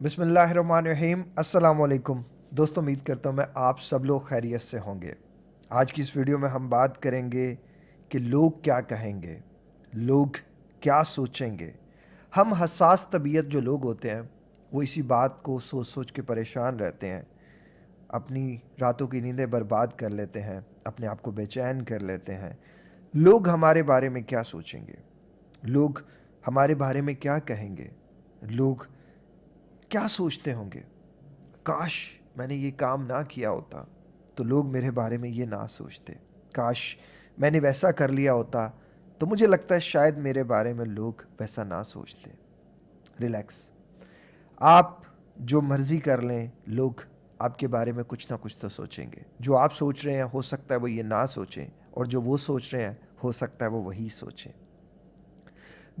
बिसमीम असलकुम दोस्तों, उम्मीद करता हूँ मैं आप सब लोग खैरियत से होंगे। आज की इस वीडियो में हम बात करेंगे कि लोग क्या कहेंगे, लोग क्या सोचेंगे। हम हसास तबीयत जो लोग होते हैं, वो इसी बात को सोच सोच के परेशान रहते हैं। अपनी रातों की नींदें बर्बाद कर लेते हैं, अपने आप को बेचैन कर लेते हैं। लोग हमारे बारे में क्या सोचेंगे? लोग हमारे बारे में क्या कहेंगे? लोग क्या सोचते होंगे? काश मैंने ये काम ना किया होता तो लोग मेरे बारे में ये ना सोचते। काश मैंने वैसा कर लिया होता तो मुझे लगता है शायद मेरे बारे में लोग वैसा ना सोचते। रिलैक्स। आप जो मर्ज़ी कर लें, लोग आपके बारे में कुछ ना कुछ तो सोचेंगे। जो आप सोच रहे हैं, हो सकता है वो ये ना सोचें, और जो वो सोच रहे हैं, हो सकता है वो वही सोचें।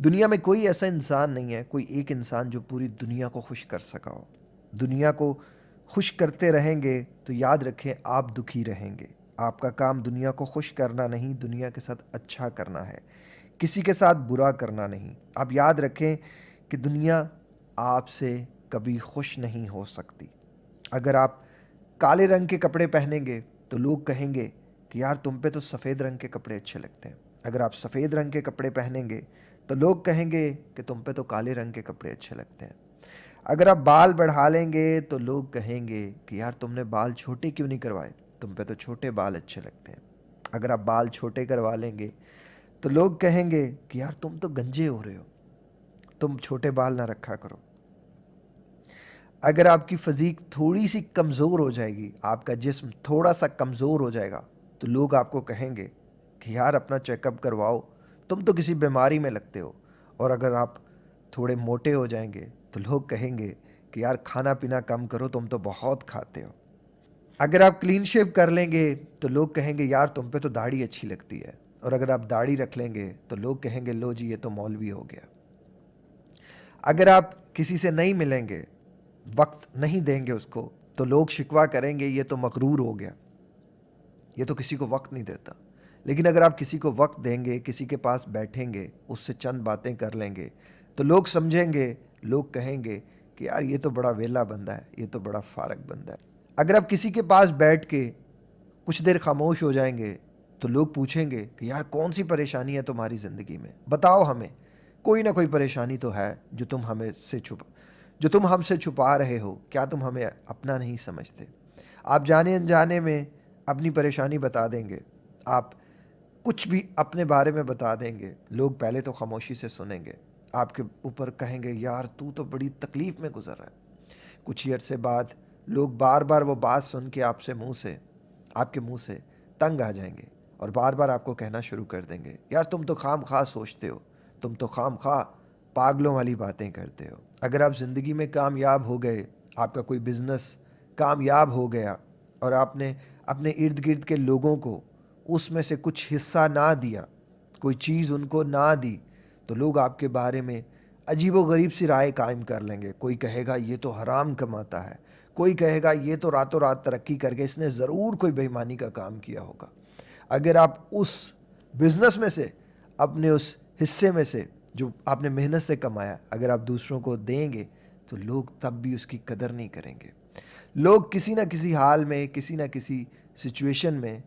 दुनिया में कोई ऐसा इंसान नहीं है, कोई एक इंसान जो पूरी दुनिया को खुश कर सका हो। दुनिया को खुश करते रहेंगे तो याद रखें, आप दुखी रहेंगे। आपका काम दुनिया को खुश करना नहीं, दुनिया के साथ अच्छा करना है। किसी के साथ बुरा करना नहीं। आप याद रखें कि दुनिया आपसे कभी खुश नहीं हो सकती। अगर आप काले रंग के कपड़े पहनेंगे तो लोग कहेंगे कि, यार, तुम पे तो सफ़ेद रंग के कपड़े अच्छे लगते हैं। अगर आप सफ़ेद रंग के कपड़े पहनेंगे तो लोग कहेंगे कि तुम पे तो काले रंग के कपड़े अच्छे लगते हैं। अगर आप बाल बढ़ा लेंगे तो लोग कहेंगे कि यार तुमने बाल छोटे क्यों नहीं करवाए? तुम पे तो छोटे बाल अच्छे लगते हैं। अगर आप बाल छोटे करवा लेंगे तो लोग कहेंगे कि यार तुम तो गंजे हो रहे हो। तुम छोटे बाल ना रखा करो। अगर आपकी फजीक थोड़ी सी कमज़ोर हो जाएगी, आपका जिस्म थोड़ा सा कमज़ोर हो जाएगा तो लोग आपको कहेंगे कि यार अपना चेकअप करवाओ तुम तो किसी बीमारी में लगते हो। और अगर आप थोड़े मोटे हो जाएँगे तो लोग कहेंगे कि यार खाना पीना कम करो, तुम तो बहुत खाते हो। अगर आप क्लीन शेव कर लेंगे तो लोग कहेंगे, यार, तुम पे तो दाढ़ी अच्छी लगती है। और अगर आप दाढ़ी रख लेंगे तो लोग कहेंगे, लो जी, ये तो मौलवी हो गया। अगर आप किसी से नहीं मिलेंगे, वक्त नहीं देंगे उसको तो लोग शिकवा करेंगे, ये तो मकरूर हो गया। ये तो किसी को वक्त नहीं देता। लेकिन अगर आप किसी को वक्त देंगे, किसी के पास बैठेंगे, उससे चंद बातें कर लेंगे तो लोग समझेंगे, लोग कहेंगे कि यार ये तो बड़ा वेला बंदा है, ये तो बड़ा फारक बंदा है। अगर आप किसी के पास बैठ के कुछ देर खामोश हो जाएँगे तो लोग पूछेंगे कि यार कौन सी परेशानी है तुम्हारी ज़िंदगी में? बताओ हमें। कोई ना कोई परेशानी तो है जो तुम हमें से छुपा, जो तुम हमसे छुपा रहे हो। क्या तुम हमें अपना नहीं समझते? आप जाने अनजाने में अपनी परेशानी बता देंगे। आप कुछ भी अपने बारे में बता देंगे। लोग पहले तो खामोशी से सुनेंगे। आपके ऊपर कहेंगे, यार, तू तो बड़ी तकलीफ़ में गुजर रहा है। कुछ ही अरसे बाद लोग बार बार वो बात सुन के आपसे मुँह से, आपके मुँह से तंग आ जाएँगे और बार बार आपको कहना शुरू कर देंगे, यार, तुम तो खाम खा सोचते हो। तुम तो खाम खा पागलों वाली बातें करते हो। अगर आप ज़िंदगी में कामयाब हो गए, आपका कोई बिज़नेस कामयाब हो गया और आपने अपने इर्द गिर्द के लोगों को उसमें से कुछ हिस्सा ना दिया, कोई चीज़ उनको ना दी तो लोग आपके बारे में अजीब गरीब सी राय कायम कर लेंगे। कोई कहेगा, ये तो हराम कमाता है। कोई कहेगा, ये तो रातों रात तरक्की करके इसने ज़रूर कोई बेईमानी का काम किया होगा। अगर आप उस बिज़नेस में से, अपने उस हिस्से में से, जो आपने मेहनत से कमाया, अगर आप दूसरों को देंगे तो लोग तब भी उसकी कदर नहीं करेंगे। लोग किसी ना किसी हाल में, किसी ना किसी सिचुएशन में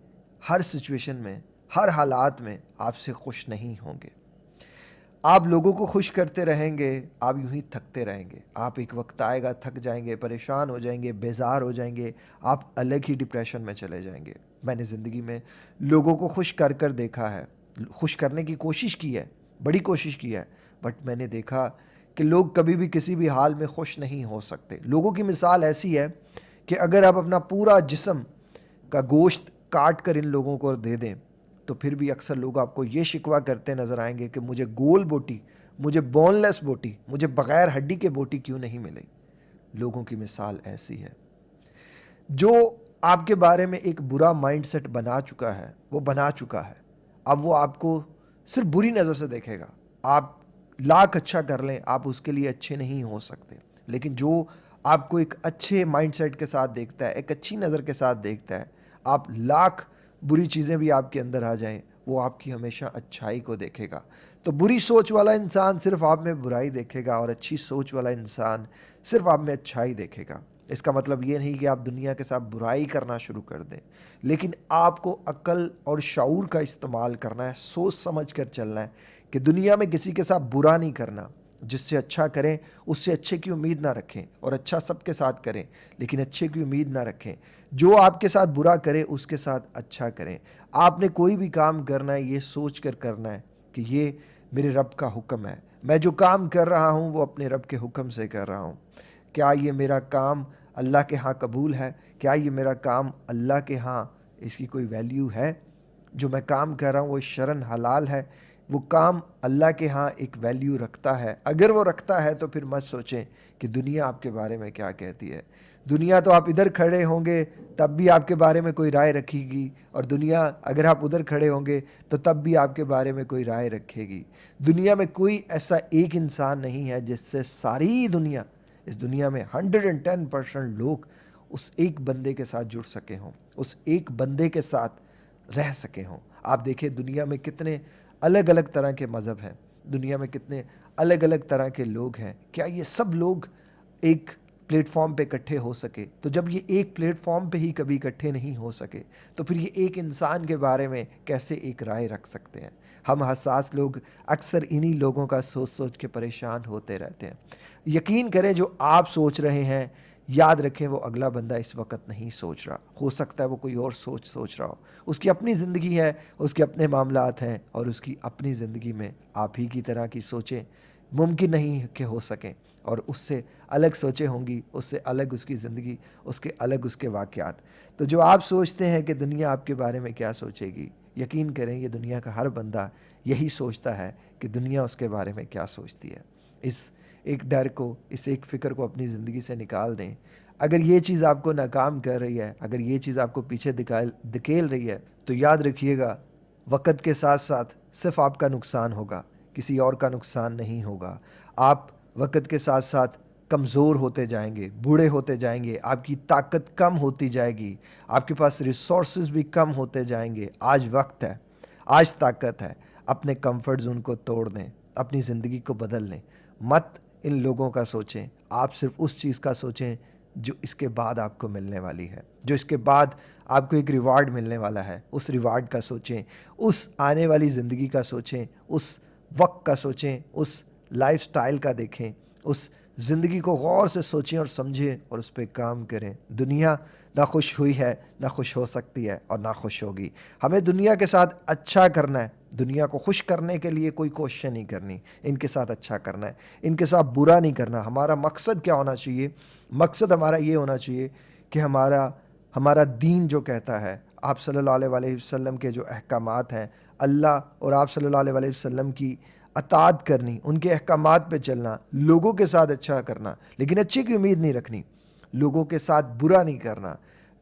हर सिचुएशन में, हर हालात में आपसे खुश नहीं होंगे। आप लोगों को खुश करते रहेंगे, आप यूँ ही थकते रहेंगे। आप एक वक्त आएगा, थक जाएँगे, परेशान हो जाएँगे, बेजार हो जाएँगे, आप अलग ही डिप्रेशन में चले जाएँगे। मैंने ज़िंदगी में लोगों को खुश कर कर देखा है। खुश करने की कोशिश की है, बड़ी कोशिश की है बट मैंने देखा कि लोग कभी भी किसी भी हाल में खुश नहीं हो सकते। लोगों की मिसाल ऐसी है कि अगर आप अपना पूरा जिसम का गोश्त काट कर इन लोगों को दे दें तो फिर भी अक्सर लोग आपको ये शिकवा करते नज़र आएँगे कि मुझे गोल बोटी, मुझे बोनलेस बोटी, मुझे बग़ैर हड्डी के बोटी क्यों नहीं मिली? लोगों की मिसाल ऐसी है। जो आपके बारे में एक बुरा माइंडसेट बना चुका है, वो बना चुका है। अब वो आपको सिर्फ़ बुरी नज़र से देखेगा। आप लाख अच्छा कर लें, आप उसके लिए अच्छे नहीं हो सकते। लेकिन जो आपको एक अच्छे माइंडसेट के साथ देखता है, एक अच्छी नज़र के साथ देखता है आप लाख बुरी चीज़ें भी आपके अंदर आ जाएँ, वो आपकी हमेशा अच्छाई को देखेगा। तो बुरी सोच वाला इंसान सिर्फ़ आप में बुराई देखेगा और अच्छी सोच वाला इंसान सिर्फ़ आप में अच्छाई देखेगा। इसका मतलब ये नहीं कि आप दुनिया के साथ बुराई करना शुरू कर दें, लेकिन आपको अकल और शूर का इस्तेमाल करना है, सोच समझ कर चलना है कि दुनिया में किसी के साथ बुरा नहीं करना। जिससे अच्छा करें, उससे अच्छे की उम्मीद ना रखें और अच्छा सबके साथ करें, लेकिन अच्छे की उम्मीद ना रखें। जो आपके साथ बुरा करे, उसके साथ अच्छा करें। आपने कोई भी काम करना है, ये सोच कर करना है कि ये मेरे रब का हुक्म है। मैं जो काम कर रहा हूँ, वो अपने रब के हुक्म से कर रहा हूँ। क्या ये मेरा काम अल्लाह के यहाँ कबूल है? क्या ये मेरा काम अल्लाह के यहाँ इसकी कोई वैल्यू है? जो मैं काम कर रहा हूँ, वो शरण हलाल है? वो काम अल्लाह के यहाँ एक वैल्यू रखता है। अगर वो रखता है तो फिर मत सोचें कि दुनिया आपके बारे में क्या कहती है। दुनिया तो आप इधर खड़े होंगे, तब भी आपके बारे में कोई राय रखेगी। और दुनिया अगर आप उधर खड़े होंगे तो तब भी आपके बारे में कोई राय रखेगी। दुनिया में कोई ऐसा एक इंसान नहीं है जिससे सारी दुनिया, इस दुनिया में हंड्रेड एंड टेन परसेंट लोग उस एक बंदे के साथ जुड़ सके हों, उस एक बंदे के साथ रह सके हों। आप देखिए दुनिया में कितने अलग अलग तरह के मज़हब हैं। दुनिया में कितने अलग अलग तरह के लोग हैं। क्या ये सब लोग एक प्लेटफॉर्म पे इकट्ठे हो सके? तो जब ये एक प्लेटफॉर्म पे ही कभी इकट्ठे नहीं हो सके तो फिर ये एक इंसान के बारे में कैसे एक राय रख सकते हैं? हम हसास लोग अक्सर इन्हीं लोगों का सोच सोच के परेशान होते रहते हैं। यकीन करें, जो आप सोच रहे हैं याद रखें, वो अगला बंदा इस वक्त नहीं सोच रहा। हो सकता है वो कोई और सोच सोच रहा हो। उसकी अपनी ज़िंदगी है, उसके अपने मामला हैं और उसकी अपनी ज़िंदगी में आप ही की तरह की सोचें, मुमकिन नहीं कि हो सकें और उससे अलग सोचें होंगी, उससे अलग उसकी ज़िंदगी, उसके अलग उसके वाक़ात तो जो आप सोचते हैं कि दुनिया आपके बारे में क्या सोचेगी, यकीन करें ये दुनिया का हर बंदा यही सोचता है कि दुनिया उसके बारे में क्या सोचती है। इस एक डर को, इस एक फ़िक्र को अपनी ज़िंदगी से निकाल दें। अगर ये चीज़ आपको नाकाम कर रही है, अगर ये चीज़ आपको पीछे दिखाल, धकेल रही है तो याद रखिएगा, वक़्त के साथ साथ सिर्फ़ आपका नुकसान होगा, किसी और का नुकसान नहीं होगा। आप वक़्त के साथ साथ कमज़ोर होते जाएँगे, बूढ़े होते जाएँगे, आपकी ताकत कम होती जाएगी, आपके पास रिसोर्स भी कम होते जाएँगे। आज वक्त है, आज ताकत है, अपने कंफर्ट जोन को तोड़ दें, अपनी ज़िंदगी को बदल लें। मत इन लोगों का सोचें। आप सिर्फ़ उस चीज़ का सोचें जो इसके बाद आपको मिलने वाली है। जो इसके बाद आपको एक रिवार्ड मिलने वाला है। उस रिवार्ड का सोचें। उस आने वाली ज़िंदगी का सोचें। उस वक्त का सोचें। उस लाइफ का देखें। उस ज़िंदगी को गौर से सोचें और समझें और उस पर काम करें। दुनिया ना खुश हुई है, ना खुश हो सकती है और ना खुश होगी। हमें दुनिया के साथ अच्छा करना है। दुनिया को खुश करने के लिए कोई कोशिश नहीं करनी। इनके साथ अच्छा करना है। इनके साथ बुरा नहीं करना। हमारा मकसद क्या होना चाहिए? मकसद हमारा ये होना चाहिए कि हमारा हमारा दीन जो कहता है, आप सल्लल्लाहु अलैहि वसल्लम के जो अहकाम हैं, अल्लाह और आप सल्लल्लाहु अलैहि वसल्लम की अतात करनी, उनके अहकाम पे चलना, लोगों के साथ अच्छा करना, लेकिन अच्छे की उम्मीद नहीं रखनी, लोगों के साथ बुरा नहीं करना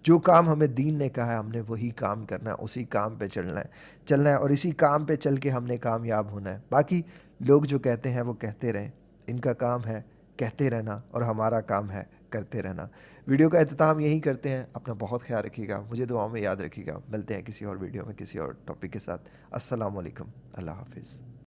जो काम हमें दीन ने कहा है, हमने वही काम करना है, उसी काम पे चलना है चलना है और इसी काम पे चल के हमने कामयाब होना है। बाकी लोग जो कहते हैं, वो कहते रहें। इनका काम है कहते रहना और हमारा काम है करते रहना। वीडियो का अहतमाम यही करते हैं। अपना बहुत ख्याल रखिएगा। मुझे दुआओं में याद रखिएगा। मिलते हैं किसी और वीडियो में, किसी और टॉपिक के साथ। अस्सलाम वालेकुम अल्लाह हाफिज़।